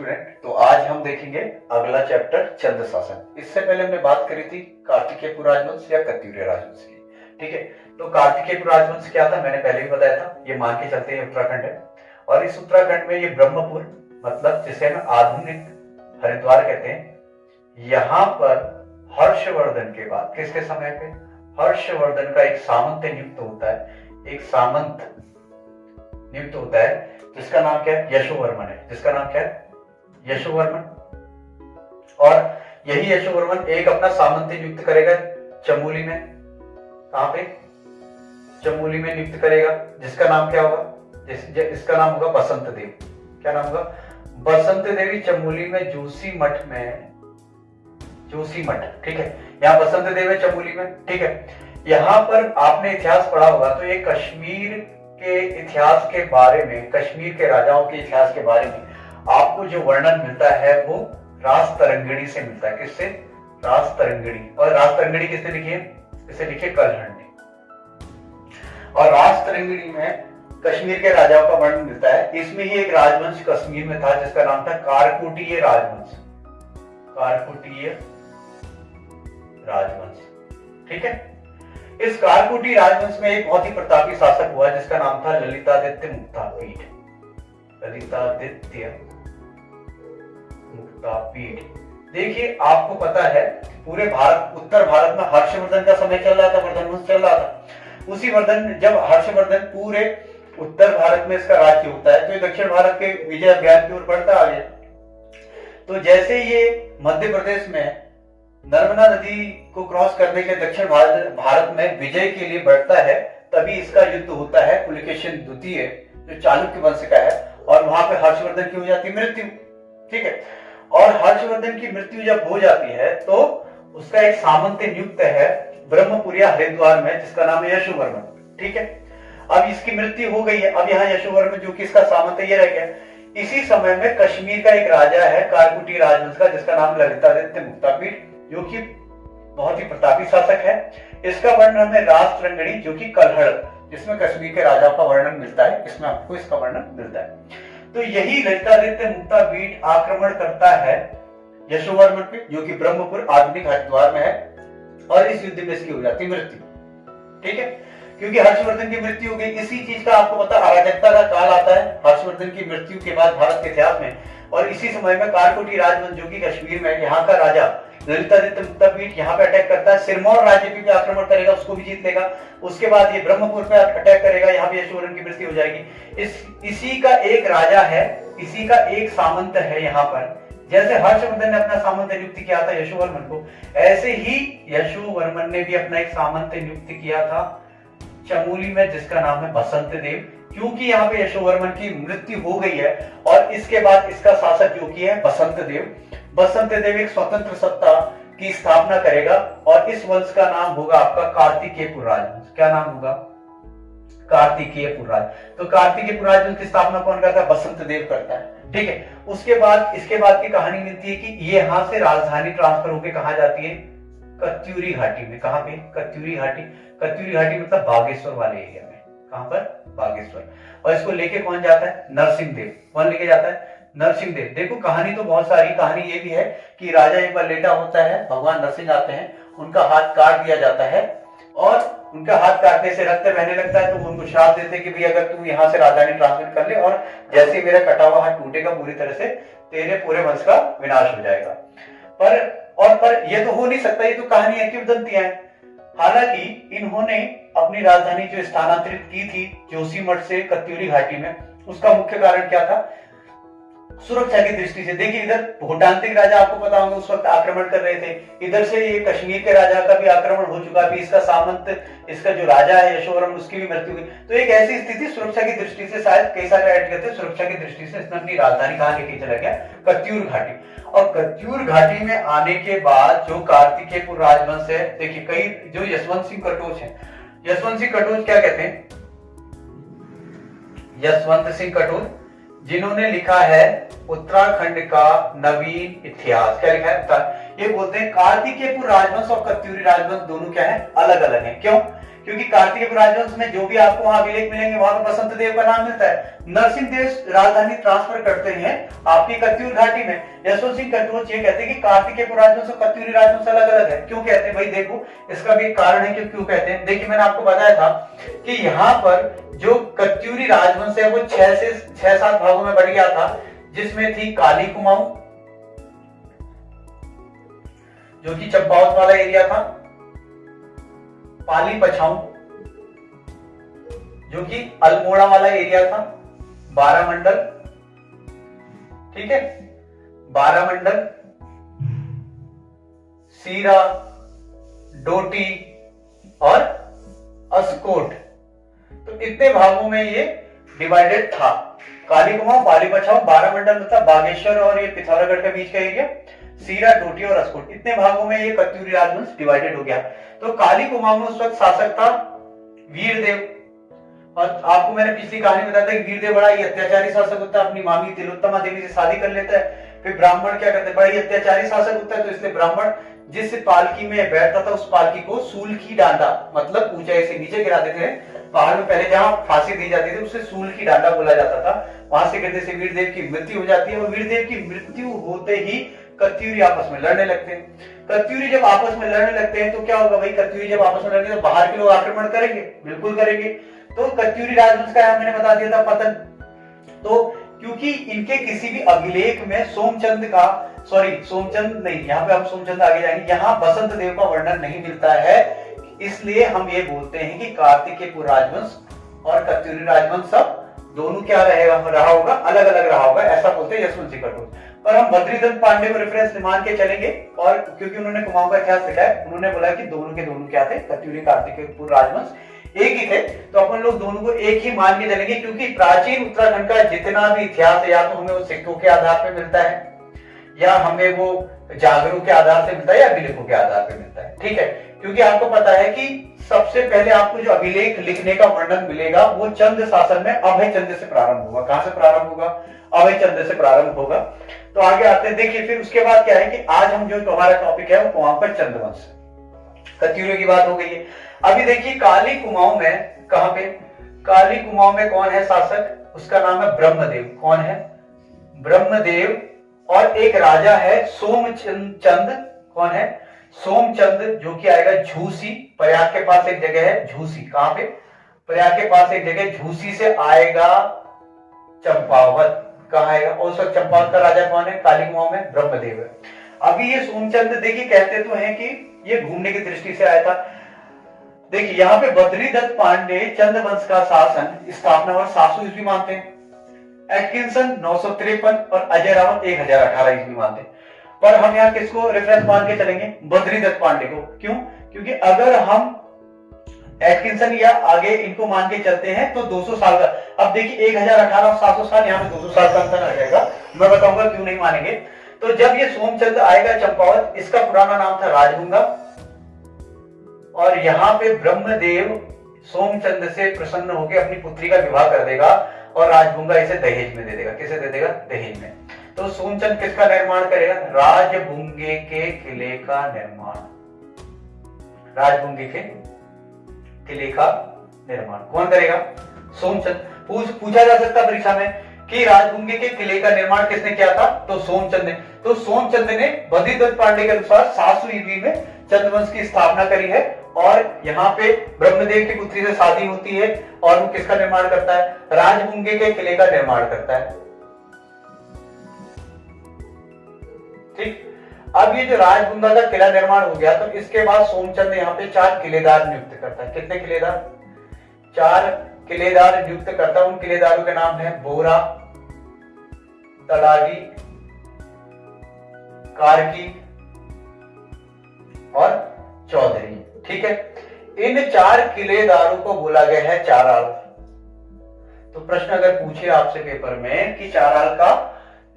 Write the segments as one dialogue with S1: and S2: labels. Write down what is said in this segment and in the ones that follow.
S1: Student तो आज हम देखेंगे अगला चैप्टर चंद्र शासन इससे पहले हमने बात करी थी कार्तिकेय राजवंश या कत्यूरी राजवंश की, ठीक है? तो कार्तिकेय राजवंश क्या था? मैंने पहले भी बताया था, ये मान के चलते हैं उत्तराखंड है और इस उत्तराखंड में ये ब्रह्मपुर मतलब जिसे हम आधुनिक हरिद्वार कहते हैं, यहाँ पर हर्षवर्धन के बाद, किसके समय पे? हर्षवर्धन का एक सामंत नियुक्त होता है, एक सामंत नियुक्त होता है, जिसका नाम क्या है? यशोवर्मन है। जिसका नाम क्या है? यशोवर्मन और यही यशोवर्मन एक अपना सामंत नियुक्त करेगा चमोली में। कहा पे? चमोली में नियुक्त करेगा। जिसका नाम क्या होगा? जिस, इसका नाम होगा बसंत देव। क्या नाम होगा? बसंत देवी चमोली में जोशी मठ में। जोशी मठ ठीक है। यहाँ बसंत देव है चमोली में ठीक है। यहाँ पर आपने इतिहास पढ़ा होगा तो ये कश्मीर के इतिहास के बारे में कश्मीर के राजाओं के इतिहास के बारे में आपको जो वर्णन मिलता है वो रास तरंगिणी से मिलता है। किससे? रास तरंगिणी। और रास तरंगिणी किसने लिखी है? इसे लिखे कलहण ने और रास तरंगिणी में कश्मीर के राजाओं का वर्णन मिलता है। इसमें ही एक राजवंश कश्मीर में था, जिसका नाम था कारकुटीय राजवंश। कारकुटीय राजवंश। ठीक है? इस कारकुटी राजवंश में एक बहुत ही प्रतापी शासक हुआ, जिसका नाम था ललितादित्य मुक्तापीठ। ललितादित्य। मुक्तापीठ देखिए, आपको पता है पूरे भारत, उत्तर भारत में हर्षवर्धन का समय चल रहा था, वर्धन चल रहा था। उसी वर्धन, जब हर्षवर्धन पूरे उत्तर भारत में इसका राज्य होता है तो ये दक्षिण भारत के विजय अभियान की ओर बढ़ता आ गया। तो जैसे ये मध्य प्रदेश में नर्मदा नदी को क्रॉस करने के दक्षिण भारत भारत में विजय के लिए बढ़ता है, तभी इसका युद्ध होता है, पुलिकेशन द्वितीय, जो चालुक्य वंश का है, और वहाँ पे हर्षवर्धन की हो जाती मृत्यु। ठीक है? और हर्षवर्धन की मृत्यु जब हो जाती है तो उसका एक सामंत नियुक्त है ब्रह्मपुरिया हरिद्वार में, जिसका नाम है यशोवर्मन। ठीक है? अब इसकी मृत्यु हो गई है। अब यहाँ यशोवर्मन जो कि इसका सामंत ये रह गया। इसी समय में कश्मीर का एक राजा है, कारकुटी राजवंश का जिसका नाम ललितादित्य मुक्तापीठ जो कि बहुत ही प्रतापी शासक है। इसका वर्णन हमें राष्ट्रंगणी जो कि कलहड़, जिसमें कश्मीर के राजा का वर्णन मिलता है। इसमें आपको इसका वर्णन मिलता है। तो यही ललितादित्य मुक्ता बीट आक्रमण करता है। यशोवर्मन पे जो कि ब्रह्मपुर आधुनिक हरिद्वार में है, और इस युद्ध में इसकी हो जाती मृत्यु। ठीक है? क्योंकि हर्षवर्धन की मृत्यु हो गई, इसी चीज़ का आपको पता, अराजकता का काल आता है, हर्षवर्धन की मृत्यु के बाद भारत के इतिहास में। और इसी समय में कारकोटी राजवंश जो कि कश्मीर में, यहाँ का राजा ललितादित्य यहाँ पे अटैक करता है। सिरमौर राज्य पे आक्रमण करेगा, उसको भी जीत लेगा। उसके बाद ये ब्रह्मपुर पे अटैक करेगा। यहाँ पे यशोवरन की मृत्यु हो जाएगी। इस, इसी का एक राजा है, इसी का एक सामंत है यहाँ पर। जैसे हर्षवर्धन ने अपना सामंत नियुक्त किया था यशोवर्मन को, ऐसे ही यशोवर्मन ने भी अपना एक सामंत नियुक्त किया था चमोली में, जिसका नाम है बसंत देव। क्योंकि यहाँ पे यशोवर्मन की मृत्यु हो गई है, और इसके बाद इसका शासक जो की है बसंत देव। बसंत देव एक स्वतंत्र सत्ता की स्थापना करेगा और इस वंश का नाम होगा आपका कार्तिकेयपुर राजवंश क्या नाम होगा? कार्तिकेयपुर राज। तो कार्तिकेयपुर राजवंश की स्थापना कौन करता है? बसंत देव करता है। ठीक है? उसके बाद, इसके बाद की कहानी मिलती है कि ये यहाँ से राजधानी ट्रांसफ़र होकर कहा जाती है? कत्यूरी घाटी में। कहा पे? कत्यूरी घाटी। कत्यूरी घाटी मतलब बागेश्वर वाले एरिया में। कहाँ पर? बागेश्वर। और इसको लेके कौन जाता है? नरसिंह देव। कौन लेके जाता है? नरसिंह देव। देखो, कहानी तो बहुत सारी, कहानी ये भी है कि राजा एक बार लेटा होता है, भगवान नरसिंह आते हैं, उनका हाथ काट दिया जाता है, और उनका हाथ काटने से रक्त बहने लगता है तो उनको श्राप देते कि भाई, अगर तू यहाँ से राजधानी ट्रांसफ़र कर ले, और जैसे मेरा कटा हुआ हाथ टूटेगा, पूरी तरह से तेरे पूरे वंश का विनाश हो जाएगा। पर, और, पर ये तो हो नहीं सकता, ये तो कहानी क्यों किंवदंतियाँ हैं। हालाँकि, इन्होंने अपनी राजधानी जो स्थानांतरित की थी, जोशीमठ से कत्यूरी घाटी में, उसका मुख्य कारण क्या था? सुरक्षा की दृष्टि से। देखिए, इधर भूटांतिक राजा आपको पता होगा, उस वक्त आक्रमण कर रहे थे। इधर से ये कश्मीर के राजा का भी आक्रमण हो चुका भी इसका सामंत, इसका जो राजा है यशोवरम उसकी भी मृत्यु हुई। तो एक ऐसी स्थिति सुरक्षा की दृष्टि से शायद कई सारे ऐड करते सुरक्षा की दृष्टि से इसने अपनी राजधानी कहा लेके चला गया कत्यूर घाटी। और कत्यूर घाटी में आने के बाद जो कार्तिकेयपुर राजवंश है, देखिए, कई जो यशवंत सिंह कटोच है। यशवंत सिंह कटोच क्या कहते हैं? यशवंत सिंह कटोच जिन्होंने लिखा है उत्तराखंड का नवीन इतिहास। क्या लिखा है? ये बोलते हैं कार्तिकेयपुर राजवंश और कत्यूरी राजवंश दोनों क्या है? अलग अलग है। क्यों? क्योंकि कार्तिक राजवंश में जो भी आपको वहाँ अभिलेख मिलेंगे, वहाँ पर बसंत देव का नाम मिलता है। नरसिंह देव राजधानी ट्रांसफ़र करते हैं आपकी कत्यूर घाटी में। यशवंत सिंह कटोच ये कहते हैं कि कार्तिक राजवंश और कत्यूरी राजवंश अलग अलग है। क्यों कहते हैं? भाई देखो, इसका भी कारण है कि क्यों कहते हैं? देखिए, मैंने आपको बताया था कि यहाँ पर जो कत्यूरी राजवंश है, वो छह से छह सात भागों में बढ़ गया था, जिसमें थी काली कुमाऊं, जो कि चंपावत वाला एरिया था पाली पछाऊ, जो कि अल्मोड़ा वाला एरिया था, बारह मंडल, ठीक है? बारह मंडल, सीरा, डोटी और अस्कोट। तो इतने भागों में ये डिवाइडेड था। काली कुमाऊं पाली पछाऊ, बारह मंडल मतलब बागेश्वर और ये पिथौरागढ़ के बीच का एरिया सीरा, डोटी और अस्कोट इतने भागों में ये कत्यूरी राजवंश डिवाइडेड हो गया। तो काली कुमाऊं में उस वक्त शासक था, वीरदेव। और आपको मैंने पिछली कहानी बताया था कि वीरदेव बड़ा ही अत्याचारी शासक होता है, अपनी मामी तिलोत्तमा देवी से शादी कर लेता है, फिर ब्राह्मण क्या करते हैं? बड़ा ही अत्याचारी शासक होता है तो इसलिए ब्राह्मण जिस पालकी में बैठता था, उस पालकी को सूल की डांडा मतलब ऊंचाई से नीचे गिरा देते थे, पहाड़ में पहले जहाँ फांसी दी जाती थी, उसे सूल की डांडा बोला जाता था। वहाँ से गिरने से वीरदेव की मृत्यु हो जाती है, और वीरदेव की मृत्यु होते ही कत्यूरी आपस में लड़ने लगते हैं। कत्यूरी जब आपस में लड़ने लगते हैं तो क्या होगा भाई? कत्यूरी जब आपस में लड़ेंगे तो बाहर के लोग आक्रमण करेंगे, बिल्कुल करेंगे। तो कत्यूरी राजवंश का मैंने बता दिया था, पतन। तो क्योंकि इनके किसी भी अभिलेख में सोमचंद का सॉरी सोमचंद नहीं, यहाँ पे हम सोमचंद आगे जाएँगे। यहाँ बसंत देव का वर्णन नहीं मिलता है, इसलिए हम ये बोलते हैं कि कार्तिकेय राजवंश और कत्यूरी राजवंश सब दोनों क्या रहेगा? रहा होगा अलग अलग रहा होगा, ऐसा बोलते हैं यशवंत सिंह कटोच पर हम बद्रीदत्त पांडे को रेफरेंस मान के चलेंगे और क्योंकि उन्होंने कुमाऊं का इतिहास लिखा है, उन्होंने बोला कि दोनों के दोनों क्या थे? कत्यूरी, कार्तिक राजवंश। एक ही थे तो अपन लोग दोनों को एक ही मान के चलेंगे क्योंकि प्राचीन उत्तराखंड का जितना भी इतिहास है, या तो हमें वो सिक्कों के आधार पर मिलता है, या हमें वो जागरूक के आधार से मिलता है, या अभिलेखों के आधार पर मिलता है। ठीक है? क्योंकि आपको पता है कि सबसे पहले आपको जो अभिलेख लिखने का वर्णन मिलेगा, वो चंद शासन में अभय चंद से प्रारंभ होगा। कहाँ से प्रारंभ होगा? अभय चंद्र से प्रारंभ होगा। तो आगे आते हैं। देखिए, फिर उसके बाद क्या है कि आज हम जो हमारा टॉपिक है, वो वहाँ पर चंद्रवंश। कत्यूरियों की बात हो गई है। अभी देखिए, काली कुमाऊं में कहा पे? काली कुमाऊं में कौन है शासक? उसका नाम है ब्रह्मदेव। कौन है? ब्रह्मदेव और एक राजा है सोमचंद। कौन है? सोमचंद, जो कि आएगा झूसी। प्रयाग के पास एक जगह है, झूसी। कहाँ पे? प्रयाग के पास एक जगह, झूसी से आएगा चंपावत। कहा और उस वक्त चंपावत का राजा कौन है? काली कुमाऊं में ब्रह्मदेव है। अभी ये सोमचंद देखिए, कहते तो हैं कि ये घूमने की दृष्टि से आया था। देखिए, यहाँ पे बद्रीदत्त पांडे चंद वंश का शासन, स्थापना और सासू ईस्वी मानते हैं। एटकिंसन नौ सौ तिरपन और अजय रावत एक हज़ार अठारह ईस्वी मानते हैं। पर हम यहाँ किसको रेफरेंस मान के चलेंगे? बद्री दत्त पांडे को। क्यों? क्योंकि अगर हम एटकिंसन या आगे इनको मान के चलते हैं तो 200 साल का। अब देखिए, एक हज़ार अठारह, सात सौ साल, यहाँ पे 200 साल का अंतर आ जाएगा। मैं बताऊँगा क्यों नहीं मानेंगे। तो जब ये सोमचंद आएगा चंपावत, इसका पुराना नाम था राजभुंगा और यहाँ पे ब्रह्मदेव सोमचंद से प्रसन्न होकर अपनी पुत्री का विवाह कर देगा और राजभुंगा इसे दहेज में दे देगा। किसे दे देगा? दहेज में। तो सोमचंद किसका निर्माण करेगा? राजभुंगे के किले का निर्माण। राजभुंगे के किले का निर्माण। कौन करेगा? सोमचंद। पूछ, पूछा जा सकता परीक्षा में कि राजभुंगे के किले का निर्माण किसने किया था? तो सोमचंद ने। तो सोमचंद ने बद्रीदत्त पांडे के अनुसार सात सौ ईवी में चंद्रवंश की स्थापना करी है और यहाँ पे ब्रह्मदेव की पुत्री से शादी होती है और वो किसका निर्माण करता है? राजभुंगे के किले का निर्माण करता है। ठीक? अब ये जो राजगुंगा का किला निर्माण हो गया तो इसके बाद सोमचंद यहाँ पे चार किलेदार नियुक्त करता है। कितने किलेदार? चार किलेदार नियुक्त करता है। उन किलेदारों के नाम है बोरा, तड़ागी, कारकी और चौधरी। ठीक है? इन चार किलेदारों को बोला गया है चाराल। तो प्रश्न अगर पूछे आपसे पेपर में कि चाराल का,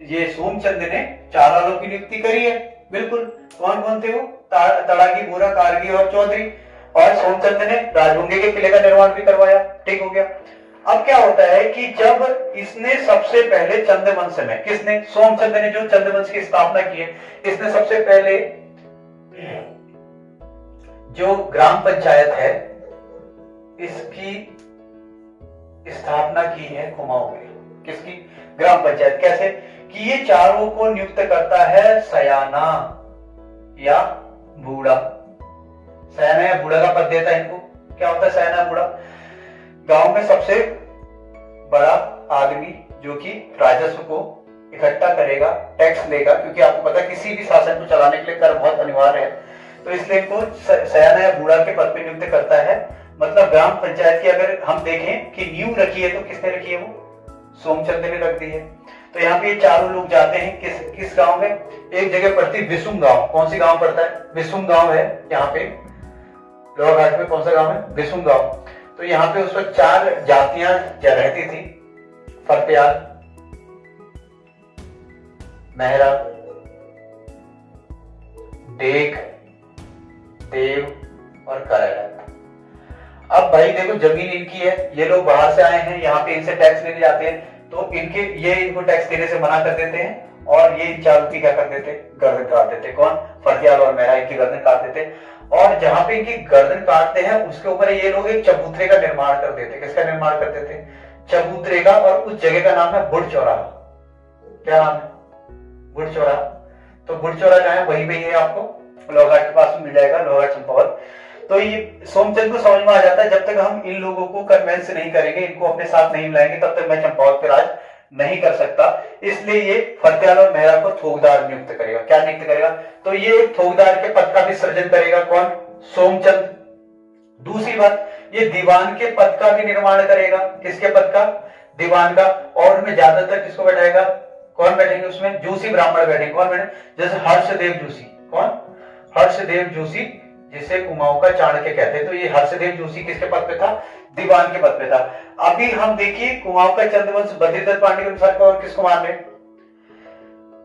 S1: ये सोमचंद ने चारालों की नियुक्ति करी है? बिल्कुल। कौन कौन थे वो तड़ागी, बोरा, कारगी और चौधरी। और सोमचंद ने राजभुंगे के किले का निर्माण भी करवाया। ठीक हो गया। अब क्या होता है कि जब इसने सबसे पहले चंद्रवंश में, किसने? सोमचंद ने जो चंद्रवंश की स्थापना की है, इसने सबसे पहले जो ग्राम पंचायत है, इसकी स्थापना की है कुमाऊं में। किसकी? ग्राम पंचायत। कैसे? कि ये चारों को नियुक्त करता है सयाना या बूढ़ा। सयाना या बूढ़ा का पद देता है इनको। क्या होता है सयाना बूढ़ा? गाँव में सबसे बड़ा आदमी जो कि राजस्व को इकट्ठा करेगा, टैक्स लेगा क्योंकि आपको पता है किसी भी शासन को चलाने के लिए कर बहुत अनिवार्य है। तो इसलिए इनको सयाना या बूढ़ा के पद पे नियुक्त करता है। मतलब ग्राम पंचायत की अगर हम देखें कि न्यू रखी है तो किसने रखी है वो? सोमचंद ने रख दी है। तो यहाँ पे चारों लोग जाते हैं, किस किस गाँव में? एक जगह पड़ती विसुम गाँव। कौन सी गाँव पड़ता है? विसुम गाँव है यहाँ पे। लोअर घाट में कौन सा गाँव है? विसुम गाँव। तो यहाँ पे उस वक्त चार जातियाँ रहती थी। फरप्याल मेहरा, देख, देव और करेला। अब भाई देखो, ज़मीन इनकी है। ये लोग बाहर से आए हैं, यहाँ पे इनसे टैक्स लेने जाते हैं। तो इनके, ये इनको टैक्स देने से मना कर देते हैं और ये इन चारों की क्या कर देते गर्दन काट देते कौन? फरदियाल और मेहरा की गर्दन काट देते और जहाँ पे इनकी गर्दन काटते हैं, उसके ऊपर ये लोग एक चबूतरे का निर्माण कर देते किसका निर्माण कर देते चबूतरे का और उस जगह का नाम है बुढ़ चौराहा क्या नाम है? बुढ़ चौराहा तो बुढ़ चौराहा जहाँ है, वहीं पे है आपको लोहाट के पास मिल जाएगा लोहाट चंपावत। तो ये सोमचंद को समझ में आ जाता है, जब तक हम इन लोगों को कन्वेंस नहीं करेंगे, इनको अपने साथ नहीं मिलाएँगे तब तक मैं चंपावत पे राज नहीं कर सकता। इसलिए ये फतेहाल और मेहरा को थोकदार नियुक्त करेगा। क्या नियुक्त करेगा? तो ये थोकदार के पद का भी सृजन करेगा कौन? सोमचंद। दूसरी बात, ये दीवान के पद का भी निर्माण करेगा। किसके पद का? दीवान का। और उनमें ज़्यादातर किसको बैठाएगा? कौन बैठेंगे उसमें? जोशी ब्राह्मण बैठेंगे। कौन बैठे? जैसे हर्षदेव जोशी। कौन? हर्षदेव जोशी जिसे कुमाऊं का चाणक्य कहते हैं तो ये हर्षदेव जोशी किसके पद पे था? दीवान के पद पे था। अभी हम देखिए कुमाऊं का चंद्रवंश बद्रीदत्त पांडे के अनुसार और किसको मान रहे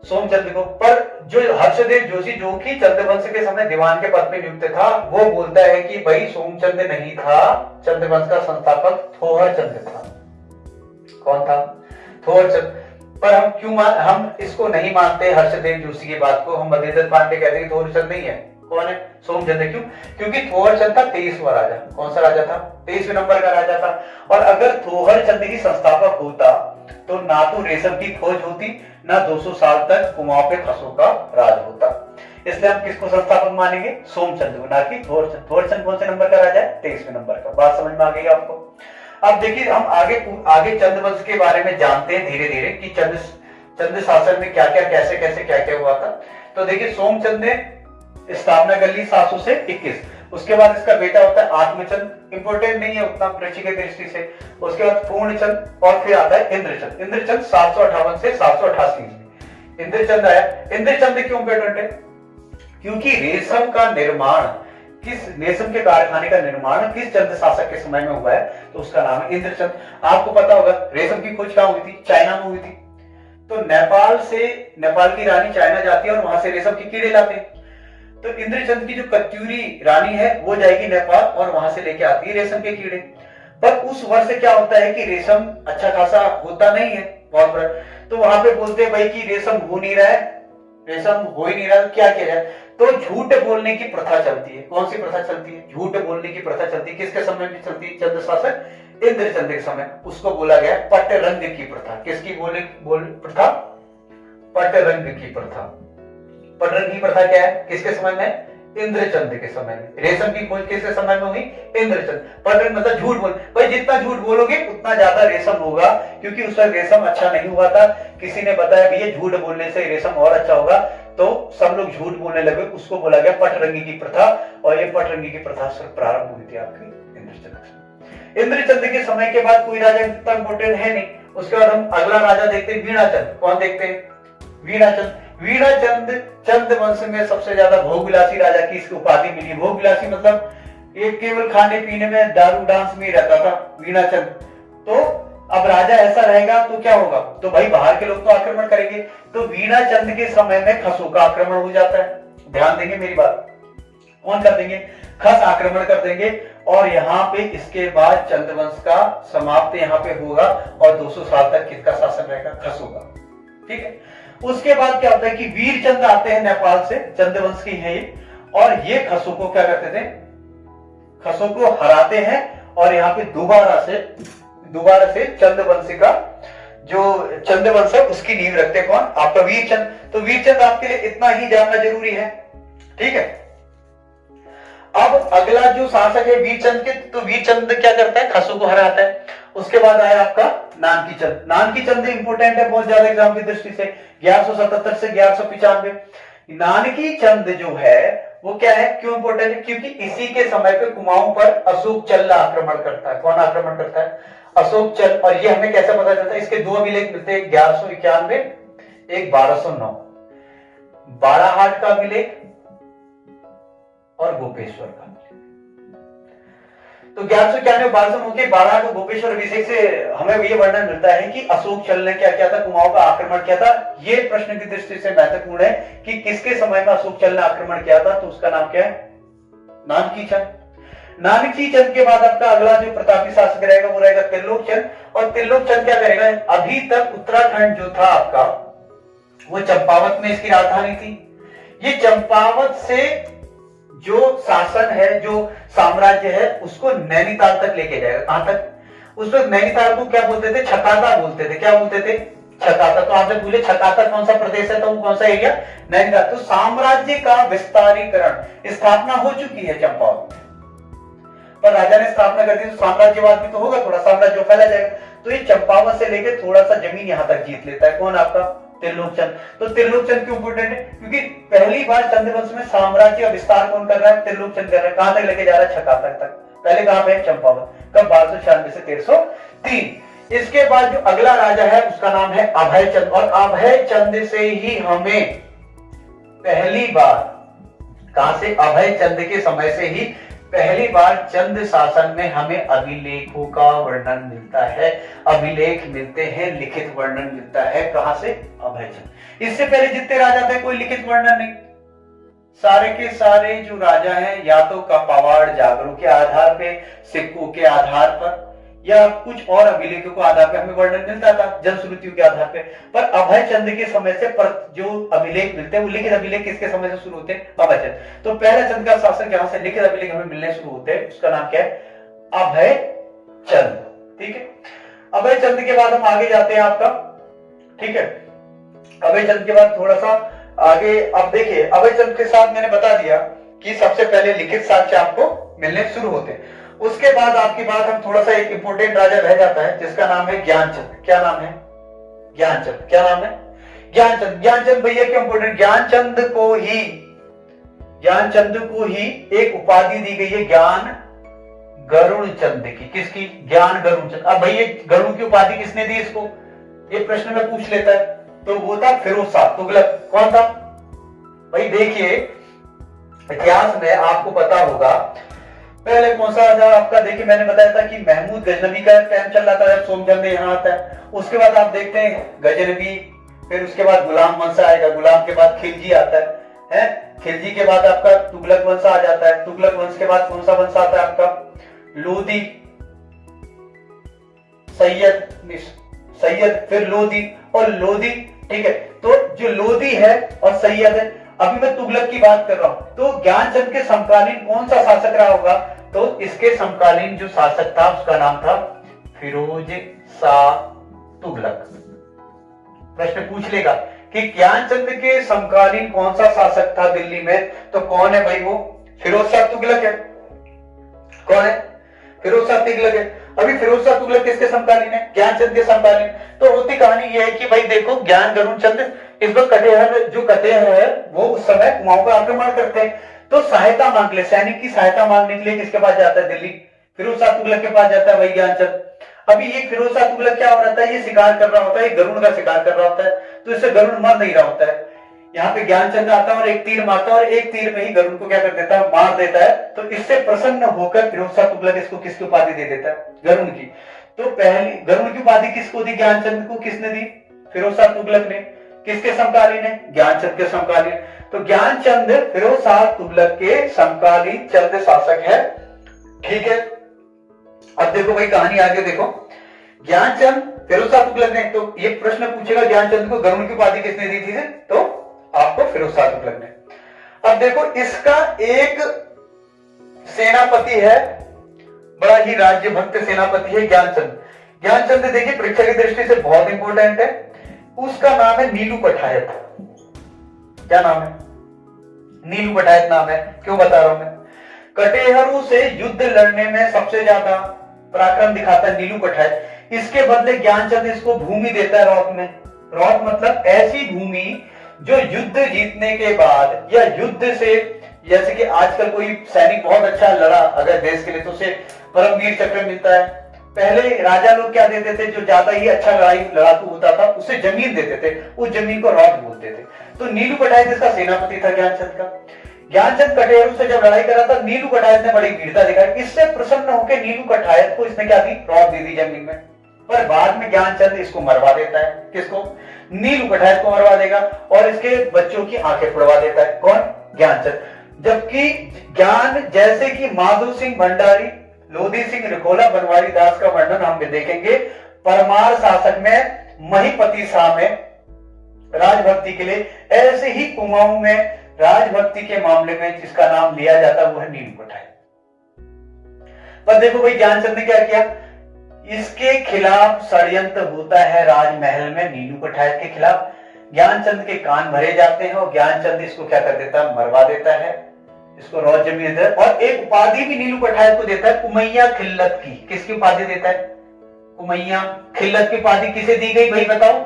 S1: सोमचंद्र को। पर जो हर्षदेव जोशी, जो कि चंद्रवंश के समय दीवान के पद पे नियुक्त था, वो बोलता है कि भाई सोमचंद्र नहीं था, चंद्रवंश का संस्थापक थोहर चंद्र था। कौन था? थोहर चंद्र पर हम क्यों हम इसको नहीं मानते हर्षदेव जोशी की बात को? हम बद्रीदत्त पांडे कहते हैं थोहर चंद्र नहीं है। कौन है? सोमचंद क्यों? क्योंकि थोहर चंद था तेईसवा राजा। कौन सा राजा था? तेईसवें नंबर का राजा था। और अगर थोहर चंद ही संस्थापक होता तो ना तो रेशम की खोज होती, ना 200 साल तक कुमाऊं पे खसों का राज होता। इसलिए हम किसको संस्थापक मानेंगे? सोमचंद को, ना कि थोरचंद थोरचंद कौन से नंबर का राजा है? तेईसवें नंबर का। बात समझ में आ गई आपको? अब देखिए, हम आगे आगे चंद्रवंश के बारे में जानते हैं धीरे धीरे कि चंद्र चंद्र शासन में क्या क्या कैसे कैसे क्या क्या हुआ था। तो देखिए, सोमचंद ने स्थापना कर ली सात से इक्कीस। उसके बाद इसका बेटा होता है आत्मचंद। इंपोर्टेंट नहीं है उतना कृषि के दृष्टि से। उसके बाद पूर्णचंद और फिर आता है इंद्रचंद। इंद्रचंद सात सौ अठावन से सात सौ अठासी इंद्रचंद आया। इंद्रचंद क्यों इंपोर्टेंट है? क्योंकि रेशम का निर्माण, किस रेशम के कारखाने का निर्माण, किस चंद्र शासक के समय में हुआ है तो उसका नाम है इंद्रचंद। आपको पता होगा, रेशम की खोज कहाँ हुई थी? चाइना में हुई थी। तो नेपाल से, नेपाल की रानी चाइना जाती है और वहाँ से रेशम के कीड़े लाते हैं। तो इंद्रचंद की जो कत्यूरी रानी है, वो जाएगी नेपाल और वहाँ से लेके आती है रेशम के कीड़े। पर उस वर्ष क्या होता है कि रेशम अच्छा खासा होता नहीं है बड़ा तो वहाँ पे बोलते हैं भाई कि रेशम हो नहीं रहा है, रेशम हो ही नहीं रहा तो क्या किया जाए तो झूठ बोलने की प्रथा चलती है। कौन सी प्रथा चलती है? झूठ बोलने की प्रथा चलती है। किसके समय में चलती है? चंद्र शासक इंद्रचंद के समय। उसको बोला गया पट रंग की प्रथा। किसकी बोले बोल प्रथा? पट रंग की प्रथा। पटरन की प्रथा क्या है? किसके समय में? इंद्रचंद के समय में। रेशम की खोज किसके समय में हुई इंद्रचंद। पटरन मतलब झूठ बोल। भाई, जितना झूठ बोलोगे, उतना ज़्यादा रेशम होगा, क्योंकि उस वक्त रेशम अच्छा नहीं हुआ था। किसी ने बताया, भैया, झूठ बोलने से रेशम और अच्छा होगा। तो सब लोग झूठ बोलने लगे। उसको बोला गया पटरंगी की प्रथा, और ये पटरंगी की प्रथा प्रारंभ हुई थी आपकी, इंद्रचंद इंद्रचंद के समय के बाद कोई राजा इतना इंपोर्टेंट है नहीं। उसके बाद हम अगला राजा देखते हैं, वीणाचंद। कौन देखते हैं? वीणाचंद। वीणा चंद चंद वंश में सबसे ज़्यादा भोगविलासी राजा की इसकी उपाधि मिली। भोगविलासी मतलब एक केवल खाने पीने में, दारू डांस में रहता था, वीणा चंद। तो अब राजा ऐसा रहेगा तो क्या होगा? तो भाई बाहर के लोग तो आक्रमण करेंगे। तो वीणा चंद के समय में खसों का आक्रमण हो जाता है। ध्यान देंगे मेरी बात। कौन कर देंगे? खस आक्रमण कर देंगे और यहाँ पे इसके बाद चंद्रवंश का समाप्त यहाँ पे होगा और 200 साल तक किसका शासन रहेगा? खस होगा ठीक है? उसके बाद क्या होता है कि वीर चंद आते हैं नेपाल से, चंद्रवंश की है ये। और ये खसों को क्या करते थे? खसों को हराते हैं और यहाँ पे दोबारा से दोबारा से चंद्रवंशी का जो चंद्रवंश है, उसकी नींव रखते कौन? आपका वीरचंद। तो वीरचंद आपके लिए इतना ही जानना ज़रूरी है। ठीक है? अब अगला जो शासक है वीरचंद के तो वीरचंद क्या करता है? खसू को हराता है। उसके बाद आया आपका नानकी चंद नानकी चंद इंपोर्टेंट है बहुत ज़्यादा एग्ज़ाम की दृष्टि से। ग्यारह से ग्यारह नानकी चंद जो है, वो क्या है? क्यों इंपोर्टेंट है? क्योंकि इसी के समय पे कुमाऊं पर अशोक चल आक्रमण करता है। कौन आक्रमण करता है? अशोक चल। और ये हमें कैसे पता चलता है? इसके दो अभिलेख मिलते हैं। ग्यारह सौ इक्यानवे, एक बारह सौ नौ। बारह हाट का अभिलेख और गोपेश्वर तो ग्यारह सौ इक्यानवे बारह सौ के बारह को गोपेश्वर अभिषेक से हमें ये वर्णन मिलता है कि अशोक चल ने क्या किया था? कुमाऊं का आक्रमण किया था। ये प्रश्न की दृष्टि से महत्वपूर्ण है कि किसके समय में अशोक चल ने आक्रमण किया था? तो उसका नाम क्या है? नानकी चंद। नानकी चंद के बाद आपका अगला जो प्रतापी शासक रहेगा, वो रहेगा त्रिलोक चंद। और त्रिलोक चंद क्या करेगा? अभी तक उत्तराखंड जो था आपका, वो चंपावत में इसकी राजधानी थी। ये चंपावत से जो शासन है, जो साम्राज्य है, उसको नैनीताल तक लेके जाएगा। कहाँ तक? उस वक्त नैनीताल को क्या बोलते थे? छताता बोलते थे। क्या बोलते थे? छताता। तो आपने बोले छताता, कौन सा प्रदेश है तो कौन सा एरिया नैनीताल। तो साम्राज्य का विस्तारीकरण स्थापना हो चुकी है चंपावत पर राजा ने स्थापना कर दी तो साम्राज्यवाद भी तो होगा, थोड़ा साम्राज्य फैला जाएगा। तो ये चंपावत से लेके थोड़ा सा ज़मीन यहाँ तक जीत लेता है। कौन आपका? त्रिलोक चंद तो त्रिलोक चंद क्यों इंपोर्टेंट है? क्योंकि पहली बार चंद्रवंश में साम्राज्य का विस्तार कौन कर रहा है? त्रिलोक चंद कर रहा है। कहाँ तक लेके जा रहा है? छकातक तक। पहले कहाँ पे? चंपावत। कब? बारह सौ छियानवे से तेरह सौ तीन। इसके बाद जो अगला राजा है, उसका नाम है अभय चंद और अभय चंद से ही हमें पहली बार कहाँ से? अभय चंद के समय से ही पहली बार चंद शासन में हमें अभिलेखों का वर्णन मिलता है। अभिलेख मिलते हैं, लिखित वर्णन मिलता है। कहाँ से? अभयचंद इससे पहले जितने राजा थे, कोई लिखित वर्णन नहीं। सारे के सारे जो राजा हैं, या तो कपावाड़ जागरू के आधार पे, सिक्कों के आधार पर या कुछ और अभिलेखों को आधार पर हमें वर्णन मिलता था, जनश्रुतियों के आधार पे। पर अभय चंद के समय से पर जो अभिलेख मिलते हैं, वो लिखित अभिलेख किसके समय से शुरू होते हैं? अभय चंद तो पहले चंद का शासन यहाँ से? लिखित अभिलेख हमें मिलने शुरू होते हैं। उसका नाम क्या है? अभय चंद ठीक है? अभय चंद के बाद हम आगे जाते हैं आपका। ठीक है? अभय चंद के बाद थोड़ा सा आगे अब देखिए, अभय चंद के साथ मैंने बता दिया कि सबसे पहले लिखित साक्ष्य आपको मिलने शुरू होते हैं। उसके बाद आपकी बात हम थोड़ा सा एक इंपोर्टेंट राजा रह जाता है, जिसका नाम है ज्ञानचंद। क्या नाम है? ज्ञानचंद। क्या नाम है? ज्ञानचंद। ज्ञानचंद भैया, क्यों इंपोर्टेंट ज्ञानचंद को ही, ज्ञानचंद को ही एक उपाधि दी गई है, ज्ञान गरुण चंद की। किसकी? ज्ञान गरुण चंद अब भैया, गरुण की उपाधि किसने दी इसको? ये प्रश्न में पूछ लेता है। तो वो था फिरोज शाह तुगलक। कौन था? भाई देखिए, इतिहास में आपको पता होगा पहले कौन सा था? आपका देखिए, मैंने बताया था कि महमूद गजनबी का टाइम चल रहा था, जब सोमचंद यहाँ आता है। उसके बाद आप देखते हैं, गजनबी, फिर उसके बाद गुलाम वंशा आएगा? गुलाम के बाद खिलजी आता है। है? खिलजी के बाद आपका तुगलक वंश आ जाता है। तुगलक वंश के बाद कौन सा वंश आता है आपका? लोधी सैयद सैयद, फिर लोधी और लोधी ठीक है? तो जो लोधी है और सैयद है अभी मैं तुगलक की बात कर रहा हूँ। तो ज्ञानचंद के समकालीन कौन सा शासक रहा होगा? तो इसके समकालीन जो शासक था, उसका नाम था फिरोज शाह तुगलक। प्रश्न पूछ लेगा कि ज्ञानचंद के समकालीन कौन सा शासक था दिल्ली में? तो कौन है भाई वो? फिरोज शाह तुगलक है। कौन है? फिरोज शाह तुगलक है। अभी फिरोज शाह तुगलक किसके समकालीन है? ज्ञानचंद के समकालीन। तो होती कहानी यह है कि भाई देखो, ज्ञान गरुण चंद इस वक्त कटेहर जो कटेहर है, वो उस समय कुमाऊं का आक्रमण करते हैं। तो सहायता मांग ले, सैनिक की सहायता मांगने के लिए किसके पास जाता है? दिल्ली। फिरोज शाह तुगलक के पास जाता है, वही ज्ञानचंद। अभी ये फिरोज शाह तुगलक क्या हो रहा है? ये शिकार कर रहा होता है गरुण का शिकार कर रहा होता है। तो इससे गरुण मर नहीं रहा होता है। यहाँ पे ज्ञानचंद आता है और एक तीर मारता है और एक तीर में ही गरुण को क्या कर देता है? मार देता है। तो इससे प्रसन्न होकर फिरोज शाह तुगलक इसको किसकी उपाधि दे देता है? गरुण की। तो पहली गरुण की उपाधि किसको दी? ज्ञानचंद को किसने दी? फिरोज शाह तुगलक ने। किसके समकालीन है? ज्ञानचंद के समकालीन। तो ज्ञानचंद फिरोज शाह तुगलक के समकालीन चंद शासक है। ठीक है? अब देखो भाई, कहानी आगे देखो। ज्ञानचंद फिरोज शाह तुगलक ने तो ये प्रश्न पूछेगा ज्ञानचंद को, गरुण की उपाधि किसने दी थी? तो आपको फिरोज शाह तुगलक ने। अब देखो, इसका एक सेनापति है, बड़ा ही राज्य भक्त सेनापति है ज्ञानचंद। ज्ञानचंद देखिए, परीक्षा की दृष्टि से बहुत इंपॉर्टेंट है। उसका नाम है नीलू पठायत। क्या नाम है? नीलू पठायत नाम है। क्यों बता रहा हूँ मैं? कटेहरू से युद्ध लड़ने में सबसे ज़्यादा पराक्रम दिखाता है नीलू पठायत। इसके बदले ज्ञानचंद इसको भूमि देता है रॉक में। रॉक मतलब ऐसी भूमि जो युद्ध जीतने के बाद या युद्ध से, जैसे कि आजकल कोई सैनिक बहुत अच्छा लड़ा अगर देश के लिए तो उसे परमवीर चक्र मिलता है। पहले राजा लोग क्या देते थे? जो ज़्यादा ही अच्छा लड़ाई, लड़ाकू होता था, उसे ज़मीन देते थे। उस ज़मीन को रॉड बोलते थे। तो नीलू पटायत इसका सेनापति था ज्ञानचंद का। ज्ञानचंद कटेरू से जब लड़ाई करा था, नीलू कटायत ने बड़ी वीरता दिखाई। इससे प्रसन्न होकर नीलू कटायत को इसने क्या दी? रॉड दे दी ज़मीन में। पर बाद में ज्ञानचंद इसको मरवा देता है। किसको? नीलू कटायत को मरवा देगा और इसके बच्चों की आँखें फुड़वा देता है। कौन? ज्ञानचंद। जबकि ज्ञान जैसे कि माधो सिंह भंडारी लोधी सिंह रिकोला बनवारी दास का वर्णन हम देखेंगे। परमार शासक में, महीपति शाह में, राजभक्ति के लिए, ऐसे ही कुमाऊं में, राजभक्ति के मामले में जिसका नाम लिया जाता है वो है नीम पठाई पर देखो भाई, ज्ञानचंद ने क्या किया? इसके खिलाफ षड्यंत्र होता है राजमहल में, नीलू पठायत के खिलाफ। ज्ञानचंद के कान भरे जाते हैं और ज्ञानचंद इसको क्या कर देता है? मरवा देता है। इसको रोज ज़मीन देता है और एक उपाधि भी नीलू कठायत को देता है, कुमैया खिल्लत की। किसकी उपाधि देता है? कुमैया खिल्लत की उपाधि किसे दी गई, भाई बताओ।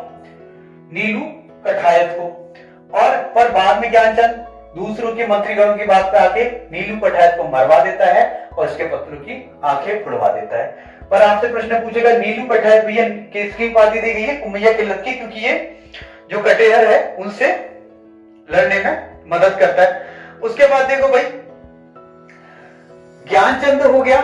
S1: नीलू कठायत को। और पर बाद में ज्ञानचंद दूसरों के मंत्रीगणों की बात पे आके नीलू कठायत को मरवा देता है, और उसके पत्रों की आँखें फुड़वा देता है। पर आपसे प्रश्न पूछेगा, नीलू कठायत भैया, किसकी उपाधि दी गई है? कुमैया किल्लत की, क्योंकि ये जो कटेहर है, उनसे लड़ने में मदद करता है। उसके बाद देखो भाई, ज्ञानचंद हो गया।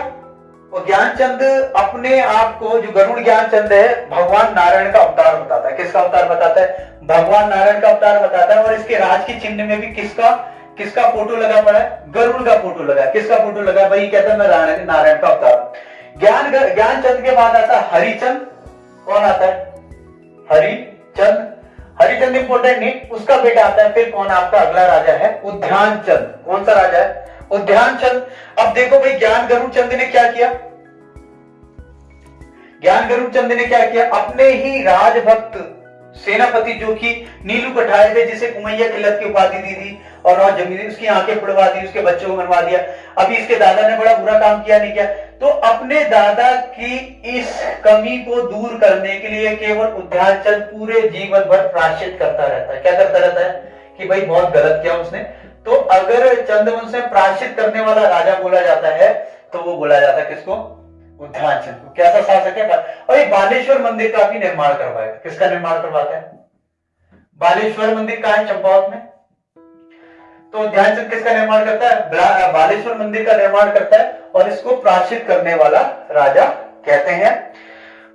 S1: और ज्ञानचंद अपने आप को, जो गरुड़ ज्ञानचंद है, भगवान नारायण का अवतार बताता है। किसका अवतार बताता है? भगवान नारायण का अवतार बताता है। और इसके राज के चिन्ह में भी किसका किसका फ़ोटो लगा पड़ा है? गरुड़ का फ़ोटो लगा किसका फ़ोटो लगा भाई कहता है नारायण नारायण का अवतार ज्ञान, ज्ञानचंद के बाद आता है हरिचंद। कौन आता है? हरिचंद। हरिचंद इंपोर्टेंट नहीं उसका बेटा आता है, फिर कौन आपका अगला राजा है? उद्यान चंद। कौन सा राजा है? उद्यान चंद। अब देखो भाई, ज्ञान गरुड़ चंद ने क्या किया? ज्ञान गरुड़ चंद ने क्या किया? अपने ही राजभक्त सेनापति जो कि नीलू कठाए थे, जिसे कुमैया किलत की उपाधि दी थी और और ज़मीन उसकी आँखें फुड़वा दी, उसके बच्चों को मरवा दिया। अभी इसके दादा ने बड़ा बुरा काम किया, नहीं किया। तो अपने दादा की इस कमी को दूर करने के लिए केवल उद्यानचंद पूरे जीवन भर प्राश्चित करता रहता है। क्या करता रहता है? कि भाई बहुत गलत किया उसने। तो अगर चंद्रवंश में प्राश्चित करने वाला राजा बोला जाता है तो वो बोला जाता है किसको? उद्यानचंद को कैसा शासक है? और ये बालेश्वर मंदिर का भी निर्माण करवाया किसका निर्माण करवाता है? बालेश्वर मंदिर कहा है? चंपावत में। तो ध्यानचंद किसका निर्माण करता है? बालेश्वर मंदिर का निर्माण करता है और इसको प्राचित करने वाला राजा कहते हैं।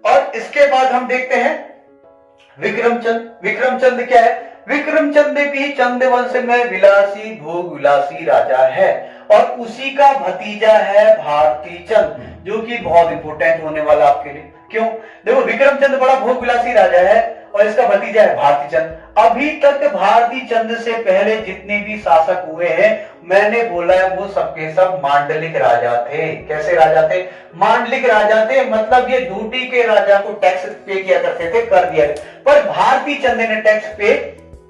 S1: और इसके बाद हम देखते हैं विक्रमचंद। विक्रमचंद क्या है? विक्रमचंद भी चंद वंश में विलासी, भोग विलासी राजा है। और उसी का भतीजा है भारती चंद जो कि बहुत इंपोर्टेंट होने वाला आपके लिए। क्यों? देखो विक्रमचंद बड़ा भोग विलासी राजा है और इसका भतीजा है भारती चंद। अभी तक भारती चंद से पहले जितने भी शासक हुए हैं मैंने बोला है वो सबके सब मांडलिक राजा थे। कैसे राजा थे? मांडलिक राजा थे मतलब ये ड्यूटी के राजा को टैक्स पे किया करते थे कर दिया। पर भारती चंद ने टैक्स पे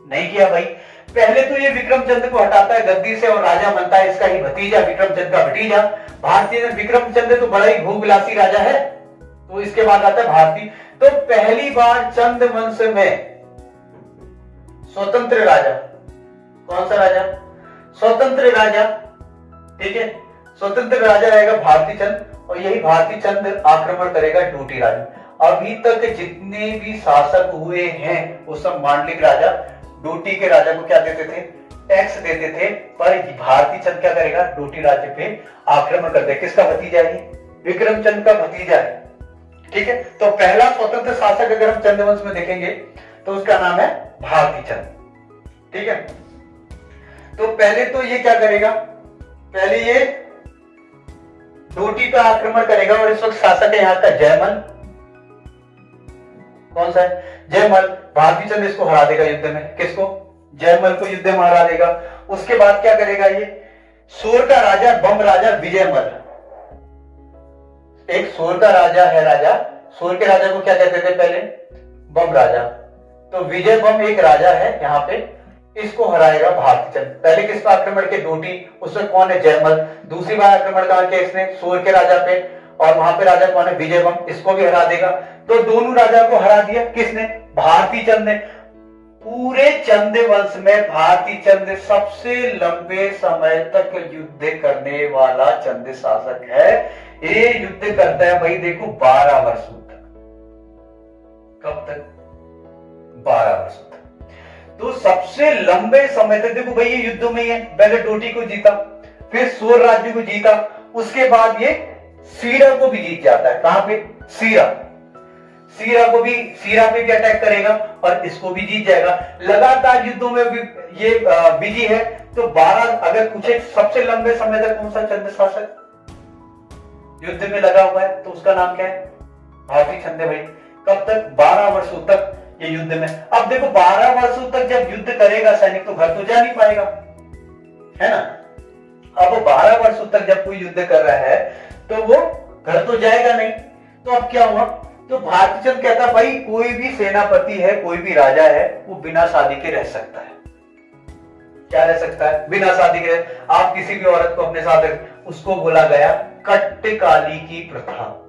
S1: नहीं किया भाई। पहले तो ये विक्रम चंद को हटाता है गद्दी से और राजा बनता है इसका ही भतीजा विक्रम चंद का भतीजा। भारतीय चंद तो बड़ा ही भूविलासी राजा है। तो इसके बाद आता है भारती। तो पहली बार चंद वंश में स्वतंत्र राजा। कौन सा राजा? स्वतंत्र राजा। ठीक है? स्वतंत्र राजा रहेगा भारती चंद और यही भारती चंद आक्रमण करेगा डूटी राजा। अभी तक जितने भी शासक हुए हैं, वो सब मांडलिक राजा। डोटी के राजा को क्या देते थे? टैक्स देते थे, पर भारती चंद क्या करेगा? डोटी राज्य पे आक्रमण कर दे। किसका भतीजा है विक्रम चंद का भतीजा है। ठीक है? तो पहला स्वतंत्र शासक अगर हम चंद्रवंश में देखेंगे तो उसका नाम है भारती चंद। ठीक है? तो पहले तो ये क्या करेगा? पहले ये डोटी पे आक्रमण करेगा और इस वक्त शासक है यहाँ का जयमल। कौन सा है? जयमल। भारती चंद इसको हरा देगा युद्ध में। किसको? जयमल को युद्ध में हरा देगा। उसके बाद क्या करेगा ये? सोर का राजा, बम राजा विजयमल। एक सोर का राजा है राजा। सोर के राजा को क्या कहते थे पहले? बम राजा। तो विजय बम एक राजा है यहाँ पे। इसको हराएगा भारती चंद पहले किस पर आक्रमण के डोटी। उसमें कौन है? जयमल। दूसरी बार आक्रमण कहा इसने सोर के राजा पे। और वहाँ पे राजा कौन है? विजय बम। इसको भी हरा देगा। तो दोनों राजा को हरा दिया। किसने? भारती चंद ने। पूरे चंद वंश में भारती चंद सबसे लंबे समय तक युद्ध करने वाला चंद शासक है। ये युद्ध करता है भाई, देखो, बारह वर्षों तक। कब तक? बारह वर्षों तक। तो सबसे लंबे समय तक, देखो भाई, ये युद्ध में ही है। पहले डोटी को जीता, फिर सोर राज्य को जीता, उसके बाद ये सीरा को भी जीत जाता है। कहाँ पे? सीरा। सीरा को भी, सीरा पे भी अटैक करेगा और इसको भी जीत जाएगा। लगातार युद्धों में भी ये बिज़ी है। तो बारह अगर पूछे सबसे लंबे समय तक कौन सा चंद्र शासक युद्ध में लगा हुआ है तो उसका नाम क्या है? भारतीय छंदे भाई। कब तक? बारह वर्षों तक ये युद्ध में। अब देखो, बारह वर्षों तक जब युद्ध करेगा, सैनिक तो घर तो जा नहीं पाएगा। है ना? अब बारह वर्षों तक जब कोई युद्ध कर रहा है तो वो घर तो जाएगा नहीं। तो अब क्या हुआ? तो भारती चंद कहता, भाई, कोई भी सेनापति है, कोई भी राजा है, वो बिना शादी के रह सकता है। क्या रह सकता है? बिना शादी के। आप किसी भी औरत को अपने साथ उसको बोला गया, कट्टकाली की प्रथा।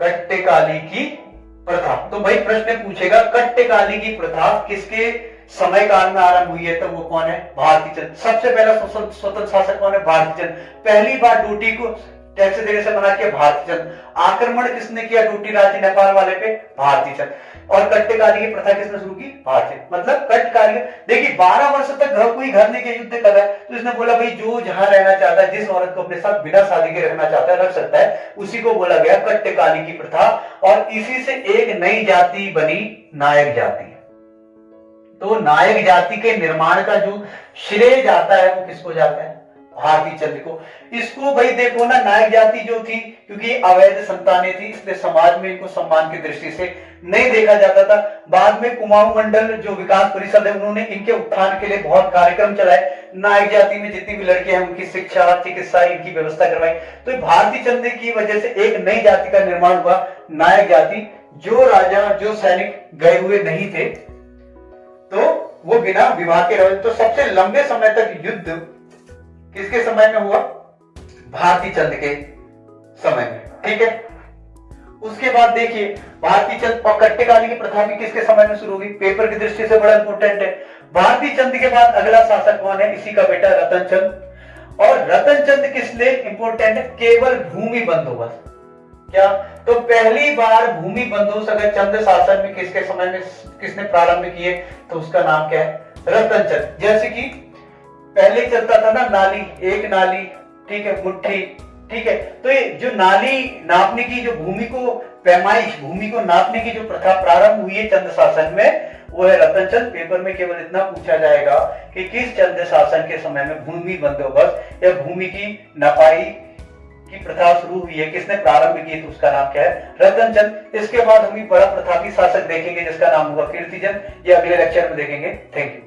S1: कट्टकाली की प्रथा। तो भाई, प्रश्न पूछेगा, कट्टकाली की प्रथा किसके समय काल में आरंभ हुई है? तो वो कौन है? भारती चंद सबसे पहला स्वतंत्र शासक कौन है? भारती चंद पहली बार ड्यूटी को कैसे देने से मना किया भारती चंद आक्रमण किसने किया? ड्यूटी राज्य नेपाल वाले पे भारतीय चंद और कट्टकारी की प्रथा किसने शुरू की? भारतीय मतलब कट्टकारी देखिए, बारह वर्ष तक घर कोई घर नहीं के युद्ध कर रहा है। तो इसने बोला, भाई, जो जहाँ रहना चाहता है, जिस औरत को अपने साथ बिना शादी के रखना चाहता है, रख सकता है। उसी को बोला गया कट्टकाली की प्रथा। और इसी से एक नई जाति बनी, नायक जाति। तो नायक जाति के निर्माण का जो श्रेय जाता है, वो किसको जाता है? भारती चंद्र को। इसको भाई देखो ना, नायक जाति जो थी, क्योंकि अवैध संतानें थी, इसलिए समाज में इनको सम्मान की दृष्टि से नहीं देखा जाता था। बाद में कुमाऊं मंडल जो विकास परिषद है, उन्होंने इनके उत्थान के लिए बहुत कार्यक्रम चलाए। नायक जाति में जितनी भी लड़कियाँ हैं, उनकी शिक्षा, चिकित्सा, इनकी व्यवस्था करवाई। तो भारतीय चंद्र की वजह से एक नई जाति का निर्माण हुआ, नायक जाति, जो राजा, जो सैनिक गए हुए नहीं थे। तो वो बिना विवाह के रहे। तो सबसे लंबे समय तक युद्ध किसके समय में हुआ? भारती चंद के समय में। ठीक है? उसके बाद देखिए भारती चंद और कट्टेकाली की प्रथा भी किसके समय में शुरू हुई? पेपर की दृष्टि से बड़ा इंपोर्टेंट है। भारती चंद के बाद अगला शासक कौन है? इसी का बेटा रतन चंद और रतन चंद किस लिए इंपोर्टेंट है? केवल भूमि बंदोबस्त। क्या? तो पहली बार भूमि बंदोबस्त अगर चंद शासन में किसके समय में किसने प्रारंभ किए तो उसका नाम क्या है? रतन चंद जैसे कि पहले चलता था ना नाली, एक नाली, ठीक है, मुट्ठी, ठीक है। तो ये जो नाली नापने की जो भूमि को, पैमाइश, भूमि को नापने की जो प्रथा प्रारंभ हुई है चंद्र शासन में, वो है रतन चंद पेपर में केवल इतना पूछा जाएगा कि किस चंद्र शासन के समय में भूमि बंदोबस्त या भूमि की नपाई की प्रथा शुरू हुई है, किसने प्रारंभ की तो उसका नाम क्या है? रतन चंद इसके बाद हम बड़ा प्रथा की शासक देखेंगे, जिसका नाम होगा कीर्तिजन। ये अगले लेक्चर में देखेंगे। Thank you